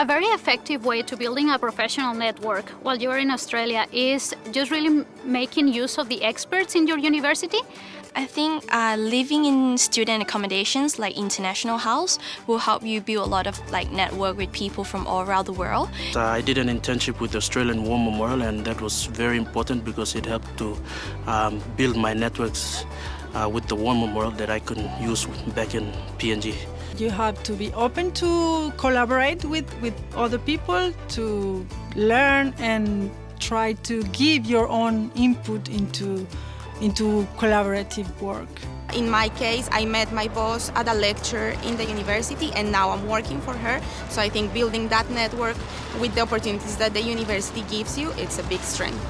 A very effective way to building a professional network while you're in Australia is just really making use of the experts in your university. I think uh, living in student accommodations like International House will help you build a lot of like network with people from all around the world. Uh, I did an internship with the Australian War Memorial and that was very important because it helped to um, build my networks uh, with the War Memorial that I couldn't use back in PNG. You have to be open to collaborate with, with other people, to learn and try to give your own input into, into collaborative work. In my case, I met my boss at a lecture in the university and now I'm working for her. So I think building that network with the opportunities that the university gives you, it's a big strength.